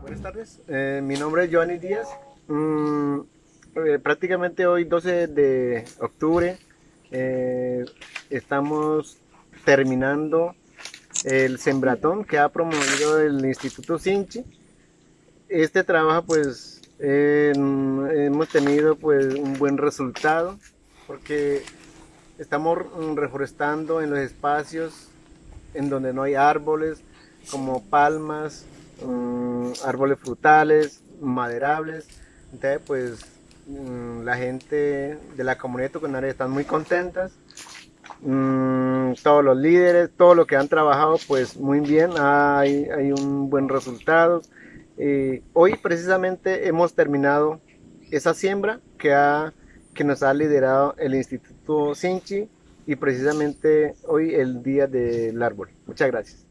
Buenas tardes, eh, mi nombre es Johnny Díaz. Mm, eh, prácticamente hoy 12 de octubre eh, estamos terminando el sembratón que ha promovido el Instituto Sinchi. Este trabajo pues hemos tenido pues un buen resultado porque estamos reforestando en los espacios en donde no hay árboles como palmas, mm, árboles frutales, maderables. Entonces pues mm, la gente de la comunidad tucanaria están muy contentas Mm, todos los líderes, todo lo que han trabajado, pues muy bien, hay, hay un buen resultado. Eh, hoy precisamente hemos terminado esa siembra que, ha, que nos ha liderado el Instituto Sinchi y precisamente hoy el Día del Árbol. Muchas gracias.